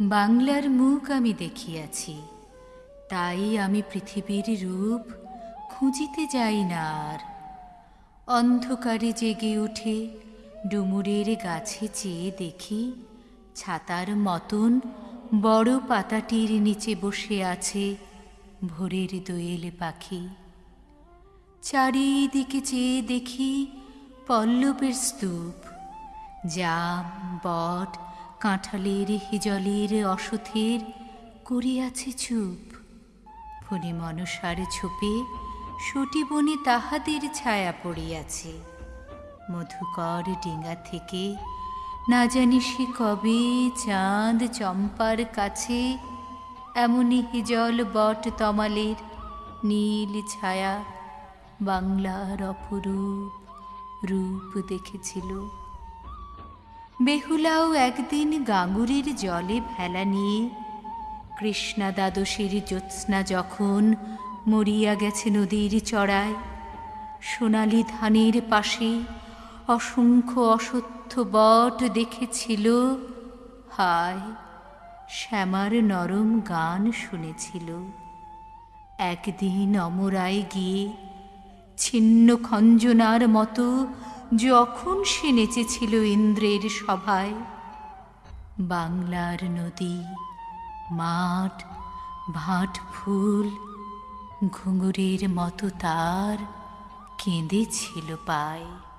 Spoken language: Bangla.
বাংলার মুখ আমি দেখিয়াছি, তাই আমি পৃথিবীর রূপ খুঁজিতে যাই না আর। অন্ধকারে জেগে উঠে ডুমুরের গাছে চেয়ে দেখি ছাতার মতন বড় পাতাটির নিচে বসে আছে ভোরের দোয়েল পাখি। চারিদিকে চেয়ে দেখি পল্লবের স্তূপ, জাম, বট কাঁঠালের, হিজলের অসথের করিয়াছে চুপ। ফণি মনসার ছোপে সটি বনে তাহাদের ছায়া পড়িয়াছে। মধুকর ডিঙা থেকে না জানি সে কবে চাঁদ চম্পার কাছে, এমনই হিজল বট তমালের নীল ছায়া বাংলার অপরূপ রূপ দেখেছিল। বেহুলাও একদিন গাঙ্গুরির জলে ভেলা নিয়ে কৃষ্ণা দ্বাদশীর জ্যোৎস্না যখন মরিয়া গেছে নদীর চড়ায়, সোনালি ধানের পাশে অসংখ্য অসত্য বট দেখেছিল। হায়, শ্যামার নরম গান শুনেছিল। একদিন অমরায় গিয়ে ছিন্ন খঞ্জনার মতো যখন সে নেচেছিল ইন্দ্রের সভায়, বাংলার নদী, মাঠ ভাট ফুল ঘুঙুরের মতো তার কেঁদেছিল পায়।